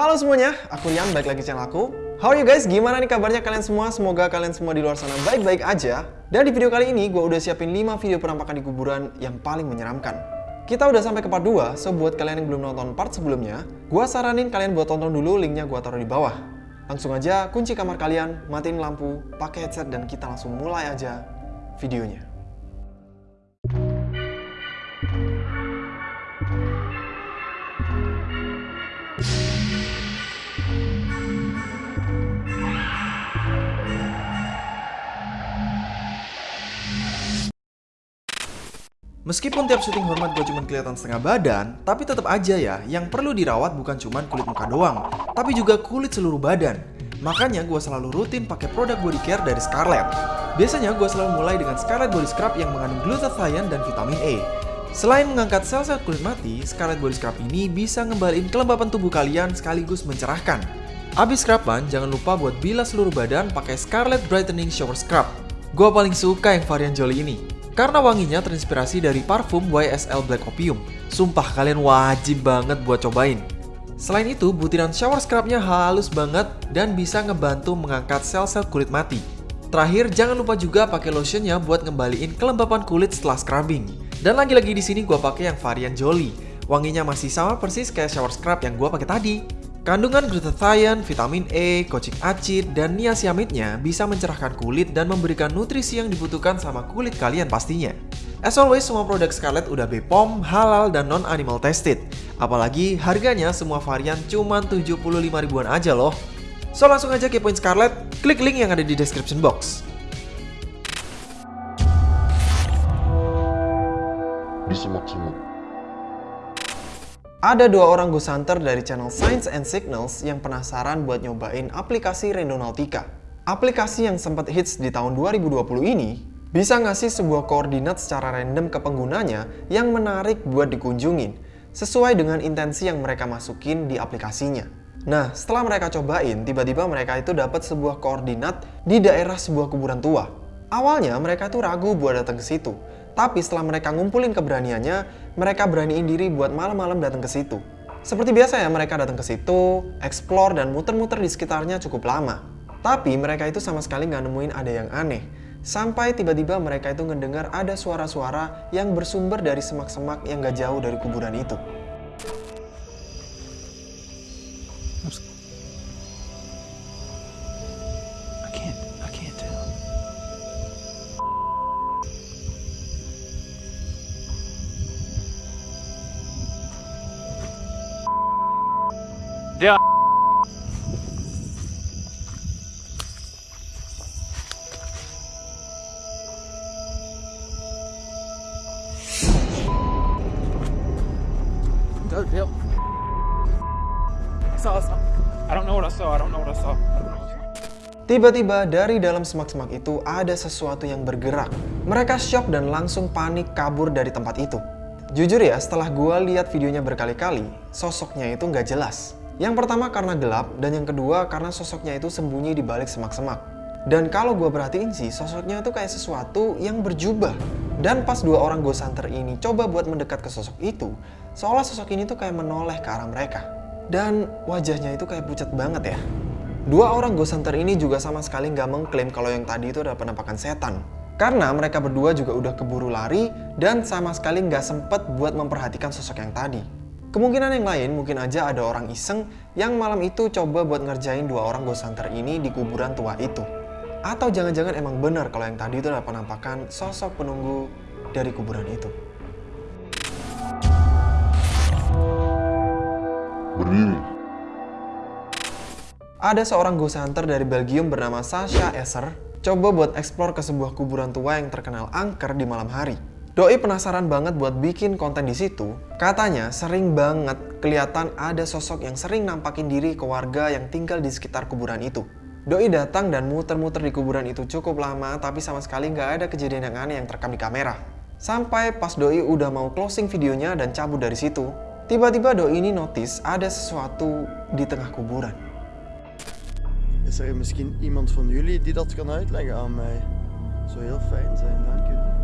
Halo semuanya, aku Rian, balik lagi channel aku. How are you guys? Gimana nih kabarnya kalian semua? Semoga kalian semua di luar sana baik-baik aja. Dan di video kali ini, gue udah siapin 5 video penampakan di kuburan yang paling menyeramkan. Kita udah sampai ke part 2, so buat kalian yang belum nonton part sebelumnya, gue saranin kalian buat tonton dulu, linknya gue taruh di bawah. Langsung aja kunci kamar kalian, matiin lampu, pakai headset, dan kita langsung mulai aja videonya. Meskipun tiap syuting hormat gue cuma kelihatan setengah badan, tapi tetap aja ya, yang perlu dirawat bukan cuma kulit muka doang, tapi juga kulit seluruh badan. Makanya gue selalu rutin pakai produk body care dari Scarlett. Biasanya gue selalu mulai dengan Scarlett Body Scrub yang mengandung glutathione dan vitamin E. Selain mengangkat sel-sel kulit mati, Scarlett Body Scrub ini bisa ngembaliin kelembapan tubuh kalian sekaligus mencerahkan. Abis scruban, jangan lupa buat bilas seluruh badan pakai Scarlett Brightening Shower Scrub. Gue paling suka yang varian Jolly ini. Karena wanginya terinspirasi dari parfum YSL Black Opium. Sumpah kalian wajib banget buat cobain. Selain itu, butiran shower scrubnya halus banget dan bisa ngebantu mengangkat sel-sel kulit mati. Terakhir, jangan lupa juga pakai lotionnya buat ngembaliin kelembapan kulit setelah scrubbing. Dan lagi-lagi di sini gue pakai yang varian Jolly. Wanginya masih sama persis kayak shower scrub yang gue pakai tadi. Kandungan glutathione, vitamin E, kocik acid, dan niacinamide-nya bisa mencerahkan kulit dan memberikan nutrisi yang dibutuhkan sama kulit kalian pastinya. As always, semua produk Scarlett udah BPOM, halal, dan non-animal tested. Apalagi harganya semua varian cuma 75 ribuan aja loh. So langsung aja kepoin Scarlett, klik link yang ada di description box. Disimak-simak. Ada dua orang ghost hunter dari channel Science and Signals yang penasaran buat nyobain aplikasi Randonautica. Aplikasi yang sempat hits di tahun 2020 ini bisa ngasih sebuah koordinat secara random ke penggunanya yang menarik buat dikunjungin sesuai dengan intensi yang mereka masukin di aplikasinya. Nah, setelah mereka cobain, tiba-tiba mereka itu dapat sebuah koordinat di daerah sebuah kuburan tua. Awalnya mereka tuh ragu buat datang ke situ, tapi setelah mereka ngumpulin keberaniannya, mereka beraniin diri buat malam-malam datang ke situ. Seperti biasa ya, mereka datang ke situ, explore dan muter-muter di sekitarnya cukup lama. Tapi mereka itu sama sekali nggak nemuin ada yang aneh. Sampai tiba-tiba mereka itu ngedengar ada suara-suara yang bersumber dari semak-semak yang gak jauh dari kuburan itu. Der Dude, yep. I saw, I saw. I don't know what I saw. I don't know what I saw. I don't know what I saw. Tiba-tiba dari dalam semak-semak itu ada sesuatu yang bergerak. Mereka shock dan langsung panik kabur dari tempat itu. Jujur ya, setelah gue lihat videonya berkali-kali, sosoknya itu nggak jelas. Yang pertama karena gelap, dan yang kedua karena sosoknya itu sembunyi di balik semak-semak. Dan kalau gue perhatiin sih, sosoknya itu kayak sesuatu yang berjubah. Dan pas dua orang ghost hunter ini coba buat mendekat ke sosok itu, seolah sosok ini tuh kayak menoleh ke arah mereka. Dan wajahnya itu kayak pucat banget ya. Dua orang ghost hunter ini juga sama sekali nggak mengklaim kalau yang tadi itu adalah penampakan setan. Karena mereka berdua juga udah keburu lari dan sama sekali nggak sempet buat memperhatikan sosok yang tadi. Kemungkinan yang lain mungkin aja ada orang iseng yang malam itu coba buat ngerjain dua orang ghost hunter ini di kuburan tua itu. Atau jangan-jangan emang benar kalau yang tadi itu adalah penampakan sosok penunggu dari kuburan itu. Berdiri. Ada seorang ghost hunter dari Belgium bernama Sasha Esser coba buat explore ke sebuah kuburan tua yang terkenal angker di malam hari. Doi penasaran banget buat bikin konten di situ. Katanya sering banget kelihatan ada sosok yang sering nampakin diri ke warga yang tinggal di sekitar kuburan itu. Doi datang dan muter-muter di kuburan itu cukup lama tapi sama sekali nggak ada kejadian yang aneh yang terekam di kamera. Sampai pas Doi udah mau closing videonya dan cabut dari situ, tiba-tiba Doi ini notice ada sesuatu di tengah kuburan. Is er misschien iemand van jullie die dat kan uitleggen aan mij? Zou heel fijn zijn, dank u.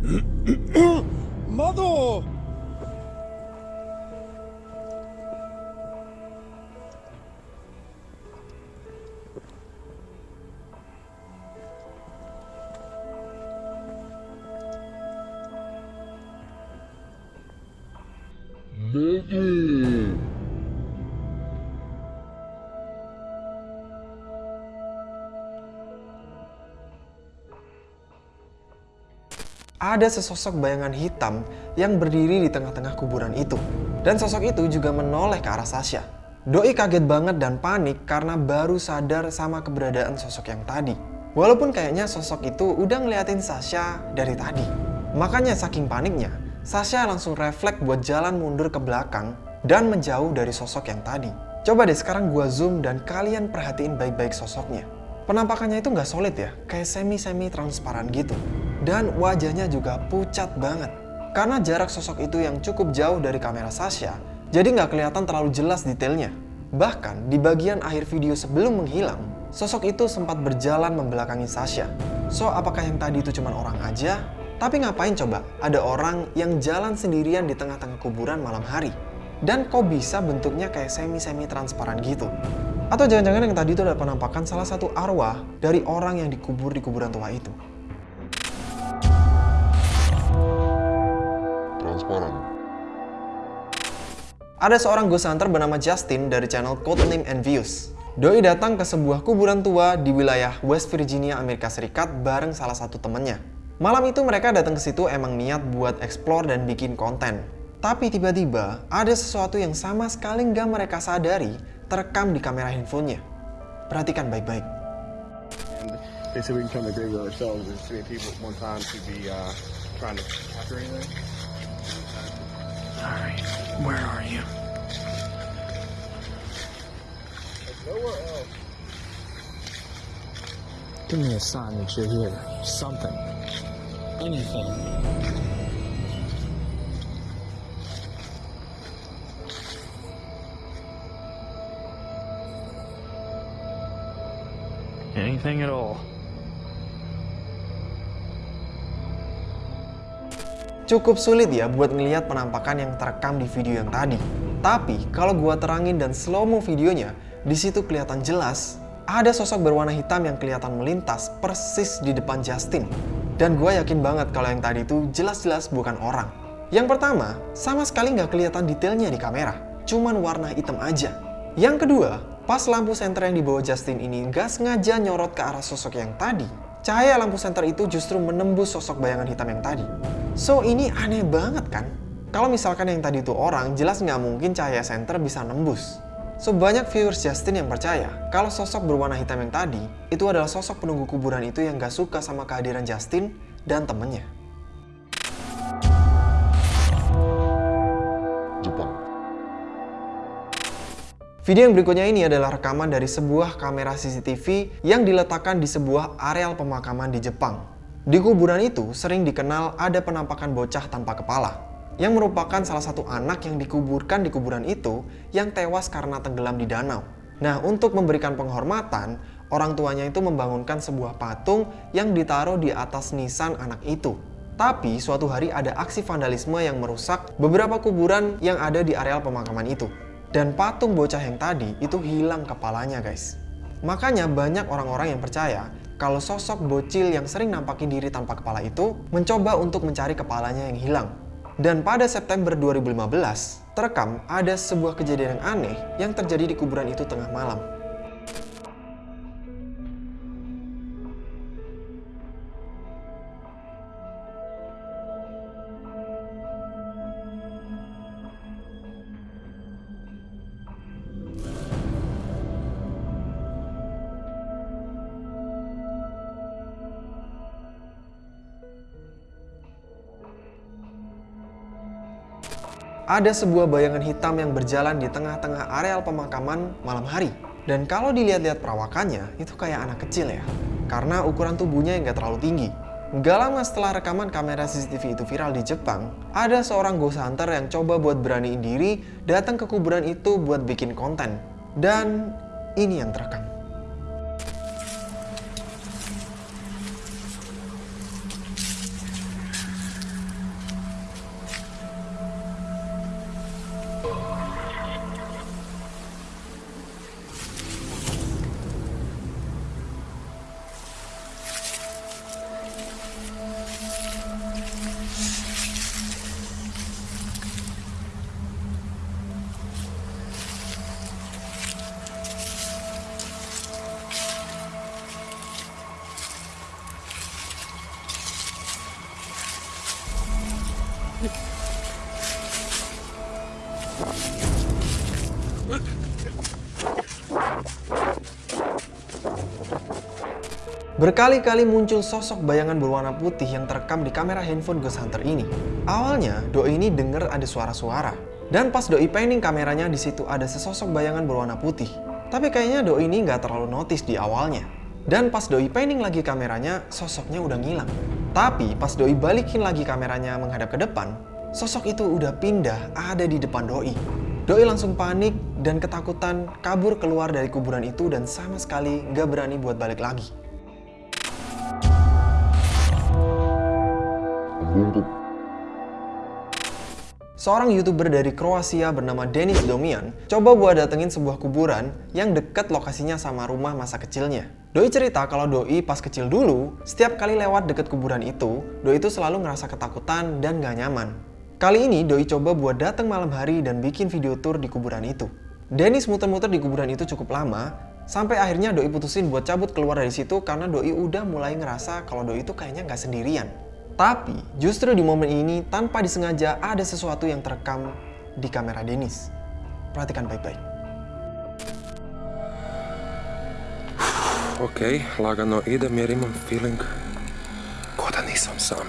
Mother! Mother! Ada sesosok bayangan hitam yang berdiri di tengah-tengah kuburan itu. Dan sosok itu juga menoleh ke arah Sasha. Doi kaget banget dan panik karena baru sadar sama keberadaan sosok yang tadi. Walaupun kayaknya sosok itu udah ngeliatin Sasha dari tadi. Makanya saking paniknya, Sasha langsung refleks buat jalan mundur ke belakang dan menjauh dari sosok yang tadi. Coba deh sekarang gua zoom dan kalian perhatiin baik-baik sosoknya. Penampakannya itu nggak solid ya, kayak semi-semi transparan gitu. Dan wajahnya juga pucat banget. Karena jarak sosok itu yang cukup jauh dari kamera Sasha, jadi nggak kelihatan terlalu jelas detailnya. Bahkan di bagian akhir video sebelum menghilang, sosok itu sempat berjalan membelakangi Sasha. So, apakah yang tadi itu cuma orang aja? Tapi ngapain coba ada orang yang jalan sendirian di tengah-tengah kuburan malam hari? Dan kok bisa bentuknya kayak semi-semi transparan gitu? Atau jangan-jangan yang tadi itu adalah penampakan salah satu arwah dari orang yang dikubur di kuburan tua itu? Ada seorang ghost hunter bernama Justin dari channel Codename and Views. Doi datang ke sebuah kuburan tua di wilayah West Virginia, Amerika Serikat bareng salah satu temennya. Malam itu mereka datang ke situ emang niat buat explore dan bikin konten. Tapi tiba-tiba ada sesuatu yang sama sekali nggak mereka sadari terekam di kamera handphonenya. Perhatikan baik-baik. They we can come to ourselves. There's many people at one time to be uh, trying to capture anything. Alright, where are you? Nowhere else. Give me a sign that you're here. Something. Anything. Anything at all. Cukup sulit ya buat ngelihat penampakan yang terekam di video yang tadi. Tapi kalau gua terangin dan slow mo videonya, di situ kelihatan jelas ada sosok berwarna hitam yang kelihatan melintas persis di depan Justin. Dan gua yakin banget kalau yang tadi itu jelas-jelas bukan orang. Yang pertama, sama sekali nggak kelihatan detailnya di kamera, cuman warna hitam aja. Yang kedua, pas lampu senter yang dibawa Justin ini nggak sengaja nyorot ke arah sosok yang tadi, cahaya lampu senter itu justru menembus sosok bayangan hitam yang tadi. So ini aneh banget kan? Kalau misalkan yang tadi itu orang, jelas nggak mungkin cahaya senter bisa nembus. So banyak viewers Justin yang percaya kalau sosok berwarna hitam yang tadi itu adalah sosok penunggu kuburan itu yang gak suka sama kehadiran Justin dan temennya. Jepang. Video yang berikutnya ini adalah rekaman dari sebuah kamera CCTV yang diletakkan di sebuah areal pemakaman di Jepang. Di kuburan itu sering dikenal ada penampakan bocah tanpa kepala, yang merupakan salah satu anak yang dikuburkan di kuburan itu yang tewas karena tenggelam di danau. Nah, untuk memberikan penghormatan, orang tuanya itu membangunkan sebuah patung yang ditaruh di atas nisan anak itu. Tapi suatu hari ada aksi vandalisme yang merusak beberapa kuburan yang ada di areal pemakaman itu. Dan patung bocah yang tadi itu hilang kepalanya guys. Makanya banyak orang-orang yang percaya kalau sosok bocil yang sering nampakin diri tanpa kepala itu mencoba untuk mencari kepalanya yang hilang. Dan pada September 2015, terekam ada sebuah kejadian yang aneh yang terjadi di kuburan itu tengah malam. Ada sebuah bayangan hitam yang berjalan di tengah-tengah areal pemakaman malam hari. Dan kalau dilihat-lihat perawakannya, itu kayak anak kecil ya. Karena ukuran tubuhnya yang gak terlalu tinggi. Gak lama setelah rekaman kamera CCTV itu viral di Jepang, ada seorang ghost hunter yang coba buat beraniin diri datang ke kuburan itu buat bikin konten. Dan ini yang terekam. Berkali-kali muncul sosok bayangan berwarna putih yang terekam di kamera handphone Ghost Hunter ini. Awalnya, Doi ini denger ada suara-suara. Dan pas Doi panning kameranya, di situ ada sesosok bayangan berwarna putih. Tapi kayaknya Doi ini nggak terlalu notice di awalnya. Dan pas Doi panning lagi kameranya, sosoknya udah ngilang. Tapi pas Doi balikin lagi kameranya menghadap ke depan, sosok itu udah pindah ada di depan Doi. Doi langsung panik dan ketakutan kabur keluar dari kuburan itu dan sama sekali nggak berani buat balik lagi. Seorang youtuber dari Kroasia bernama Denis Domian coba buat datengin sebuah kuburan yang dekat lokasinya sama rumah masa kecilnya. Doi cerita kalau Doi pas kecil dulu, setiap kali lewat deket kuburan itu, Doi itu selalu ngerasa ketakutan dan gak nyaman. Kali ini Doi coba buat datang malam hari dan bikin video tour di kuburan itu. Dennis muter-muter di kuburan itu cukup lama, sampai akhirnya Doi putusin buat cabut keluar dari situ karena Doi udah mulai ngerasa kalau Doi itu kayaknya nggak sendirian. Tapi justru di momen ini tanpa disengaja ada sesuatu yang terekam di kamera Dennis. Perhatikan baik-baik. Ok, lagano idem jer imam feeling ko da nisam sam.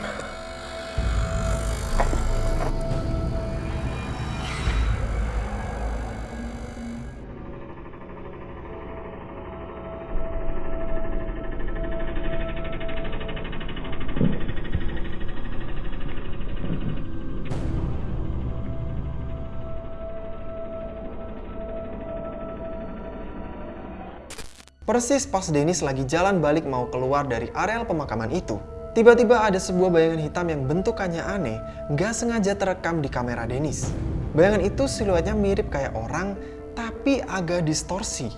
Persis pas Dennis lagi jalan balik mau keluar dari areal pemakaman itu, tiba-tiba ada sebuah bayangan hitam yang bentukannya aneh, nggak sengaja terekam di kamera Dennis. Bayangan itu siluetnya mirip kayak orang, tapi agak distorsi.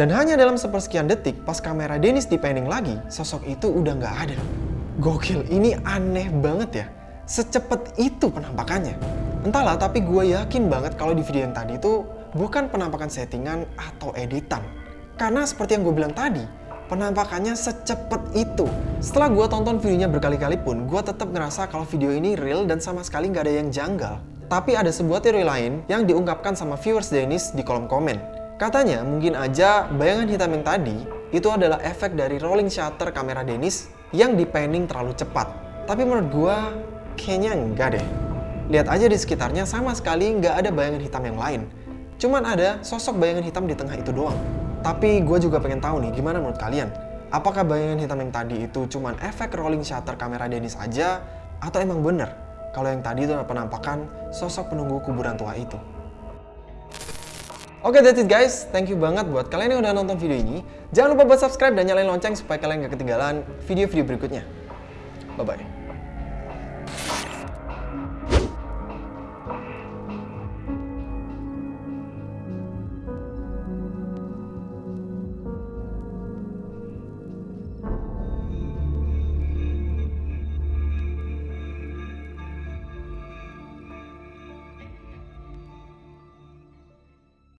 Dan hanya dalam sepersekian detik, pas kamera Dennis dipending lagi, sosok itu udah nggak ada. Gokil, ini aneh banget ya. Secepat itu penampakannya. Entahlah, tapi gue yakin banget kalau di video yang tadi itu bukan penampakan settingan atau editan. Karena seperti yang gue bilang tadi, penampakannya secepat itu. Setelah gue tonton videonya berkali-kali pun, gue tetap ngerasa kalau video ini real dan sama sekali nggak ada yang janggal. Tapi ada sebuah teori lain yang diungkapkan sama viewers Dennis di kolom komen. Katanya mungkin aja bayangan hitam yang tadi itu adalah efek dari rolling shutter kamera Dennis yang di terlalu cepat. Tapi menurut gue, kayaknya enggak deh. Lihat aja di sekitarnya sama sekali nggak ada bayangan hitam yang lain. Cuman ada sosok bayangan hitam di tengah itu doang. Tapi gue juga pengen tahu nih, gimana menurut kalian? Apakah bayangan hitam yang tadi itu cuman efek rolling shutter kamera Dennis aja? Atau emang bener kalau yang tadi itu penampakan sosok penunggu kuburan tua itu? Oke, that's it guys. Thank you banget buat kalian yang udah nonton video ini. Jangan lupa buat subscribe dan nyalain lonceng supaya kalian gak ketinggalan video-video berikutnya. Bye-bye.